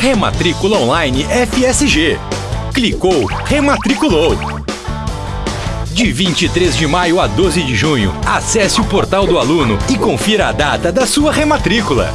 Rematrícula Online FSG. Clicou, rematriculou. De 23 de maio a 12 de junho, acesse o portal do aluno e confira a data da sua rematrícula.